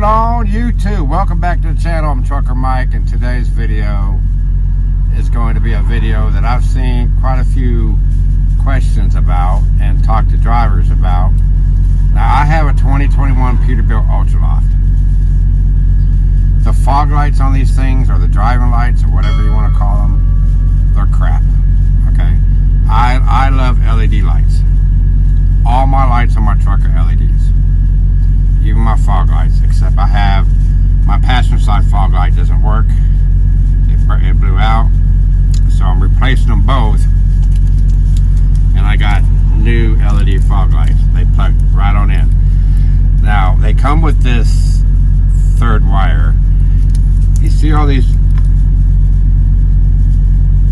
going on YouTube? Welcome back to the channel. I'm Trucker Mike and today's video is going to be a video that I've seen quite a few questions about and talked to drivers about. Now I have a 2021 Peterbilt Ultraloft. The fog lights on these things or the driving lights or whatever you want to call them, they're crap. Okay. I, I love LED lights. All my lights on my truck are LEDs even my fog lights, except I have my passenger side fog light doesn't work. It, it blew out. So I'm replacing them both. And I got new LED fog lights. They plug right on in. Now, they come with this third wire. You see all these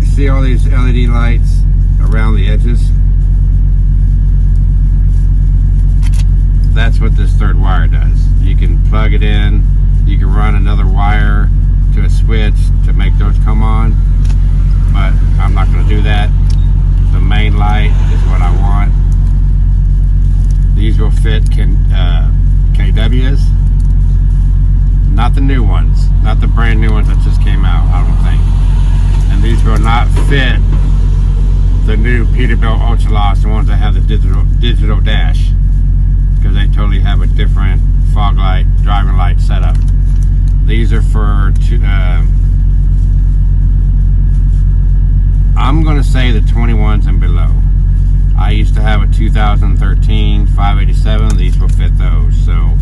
you see all these LED lights around the edges? that's what this third wire does. You can plug it in, you can run another wire to a switch to make those come on, but I'm not going to do that. The main light is what I want. These will fit can, uh, KWs, not the new ones, not the brand new ones that just came out, I don't think. And these will not fit the new Peterbilt Ultraloft, the ones that have the digital digital dash because they totally have a different fog light, driving light setup. These are for, two, uh, I'm going to say the 21s and below. I used to have a 2013 587. These will fit those. So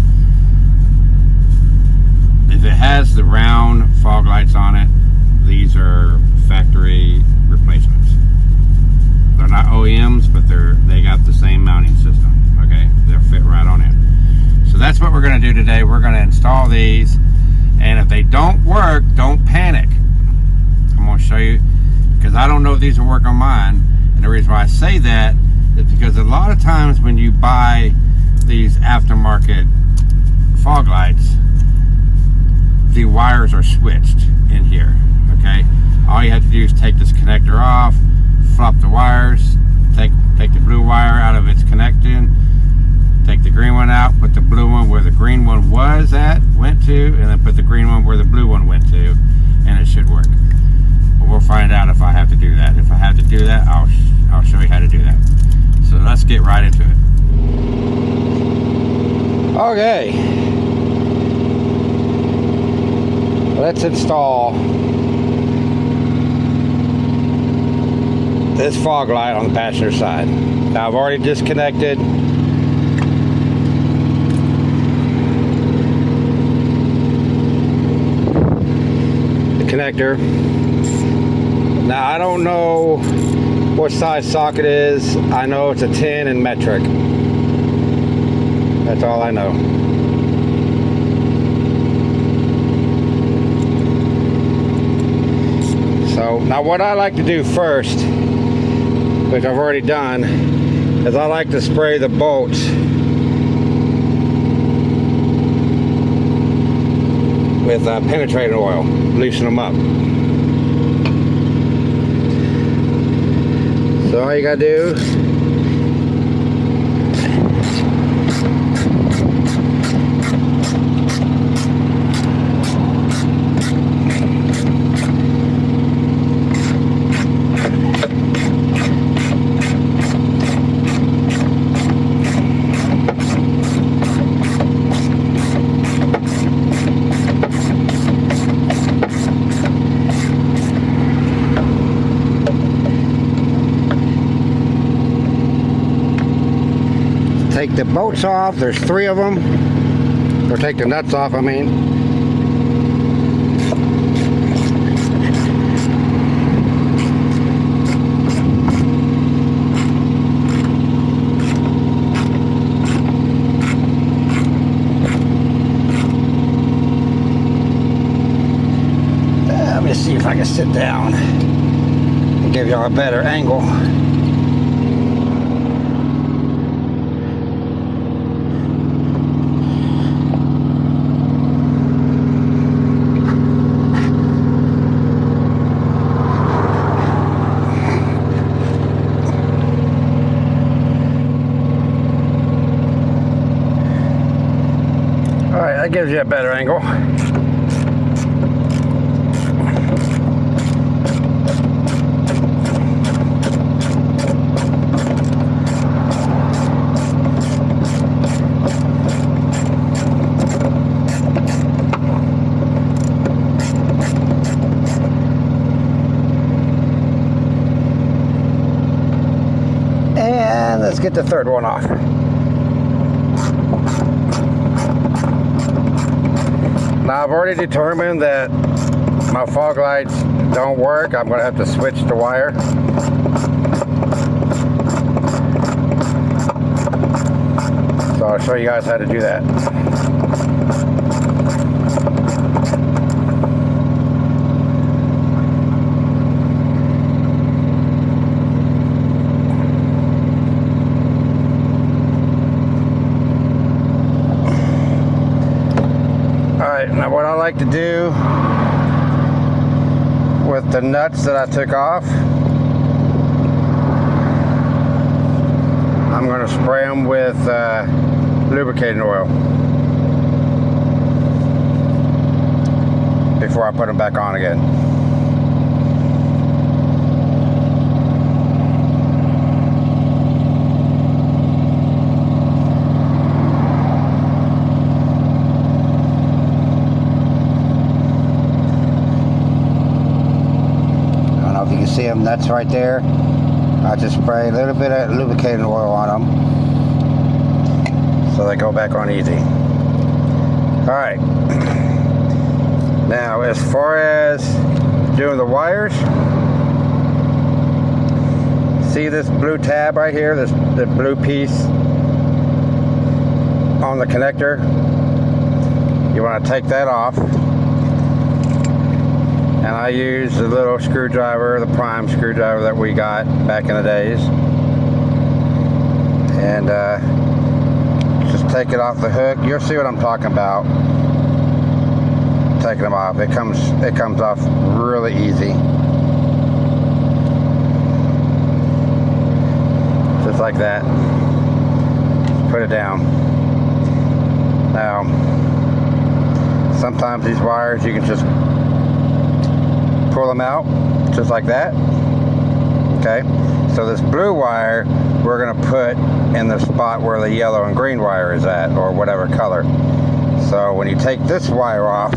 if it has the round fog lights on it, these are factory replacements. They're not OEMs, but they're they got the same mounting system okay they'll fit right on in so that's what we're going to do today we're going to install these and if they don't work don't panic I'm going to show you because I don't know if these will work on mine and the reason why I say that is because a lot of times when you buy these aftermarket fog lights the wires are switched in here okay all you have to do is take this connector off flop the wires take take the blue wire out of its connection take the green one out, put the blue one where the green one was at, went to, and then put the green one where the blue one went to, and it should work. But we'll find out if I have to do that. If I have to do that, I'll, I'll show you how to do that. Let's get right into it. Okay. Let's install this fog light on the passenger side. Now I've already disconnected the connector. Now I don't know what size socket is. I know it's a 10 in metric. That's all I know. So now what I like to do first, which I've already done, is I like to spray the bolts with uh, penetrating oil, loosen them up. All you gotta do take the bolts off. There's three of them. Or take the nuts off, I mean. Uh, let me see if I can sit down and give y'all a better angle. That gives you a better angle. And let's get the third one off. Now I've already determined that my fog lights don't work. I'm going to have to switch the wire. So I'll show you guys how to do that. Alright, now what I like to do with the nuts that I took off, I'm going to spray them with uh, lubricating oil before I put them back on again. I don't know if you can see them nuts right there. I just spray a little bit of lubricating oil on them so they go back on easy. All right. Now, as far as doing the wires, see this blue tab right here, this the blue piece on the connector. You want to take that off. And I use the little screwdriver, the prime screwdriver that we got back in the days. And uh, just take it off the hook. You'll see what I'm talking about. Taking them off. It comes it comes off really easy. Just like that. Put it down. Now, sometimes these wires you can just pull them out just like that. Okay? So this blue wire we're going to put in the spot where the yellow and green wire is at or whatever color. So when you take this wire off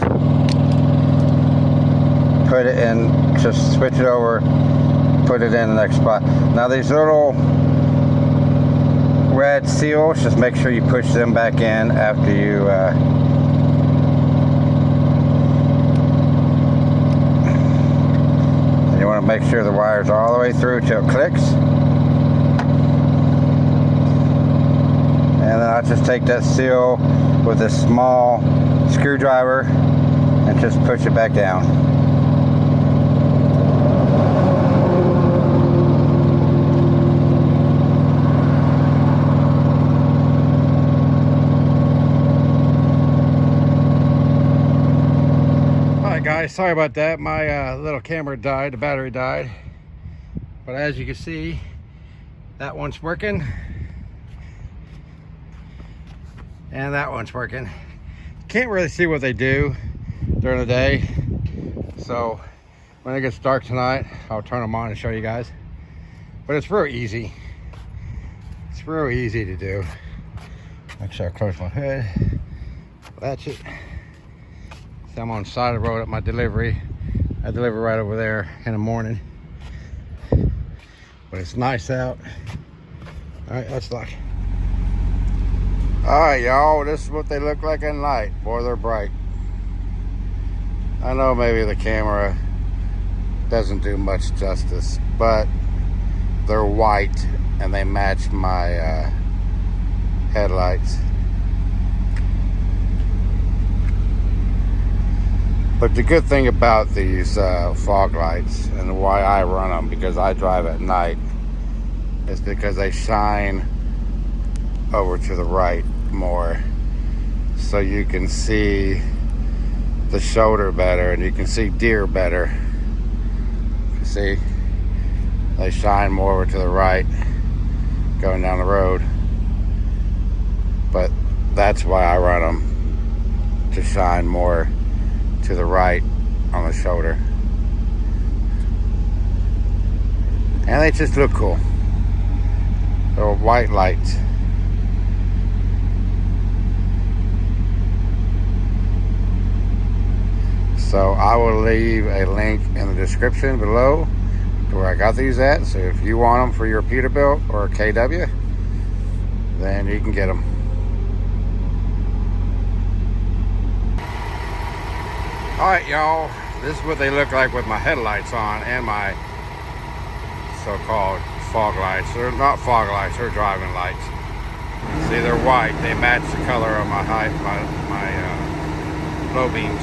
put it in just switch it over put it in the next spot. Now these little red seals just make sure you push them back in after you uh, You want to make sure the wires all the way through till it clicks. And then I just take that seal with a small screwdriver and just push it back down. Alright guys, sorry about that. My uh, little camera died, the battery died. But as you can see, that one's working. And that one's working. Can't really see what they do during the day. So when it gets dark tonight, I'll turn them on and show you guys. But it's real easy. It's real easy to do. Make sure I close my hood. Latch it. I'm on the side of the road at my delivery. I deliver right over there in the morning. But it's nice out. All right, let's look. All right, y'all, this is what they look like in light. Boy, they're bright. I know maybe the camera doesn't do much justice, but they're white and they match my uh, headlights. But the good thing about these uh, fog lights and why I run them, because I drive at night, is because they shine over to the right more. So you can see the shoulder better and you can see deer better. See? They shine more over to the right going down the road. But that's why I run them. to shine more to the right on the shoulder. And they just look cool. Little white lights. So I will leave a link in the description below to where I got these at. So if you want them for your Peterbilt or KW, then you can get them. All right, y'all. This is what they look like with my headlights on and my so-called fog lights. They're not fog lights, they're driving lights. See, they're white. They match the color of my high, my, my uh, low beams.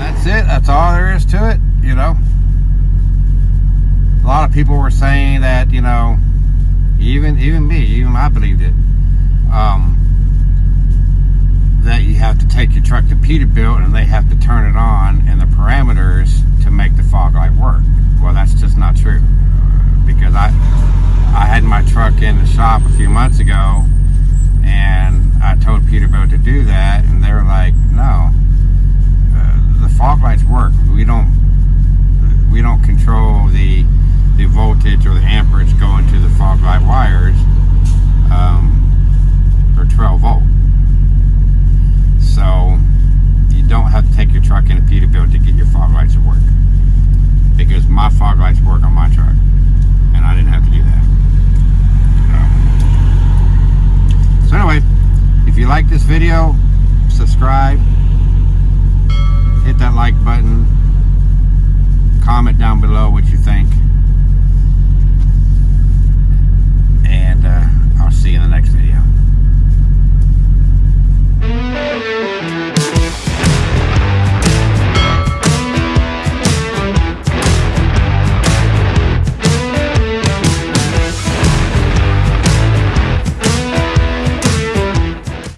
That's it. That's all there is to it, you know. A lot of people were saying that, you know, even even me, even I believed it. Um, that you have to take your truck to Peterbilt and they have to turn it on and the parameters to make the fog light work. Well, that's just not true because I I had my truck in the shop a few months ago and I told Peterbilt to do that and they were like, no, uh, the fog lights work. We don't we don't control the the voltage or the amperage going to the fog light wires um, down below what you think.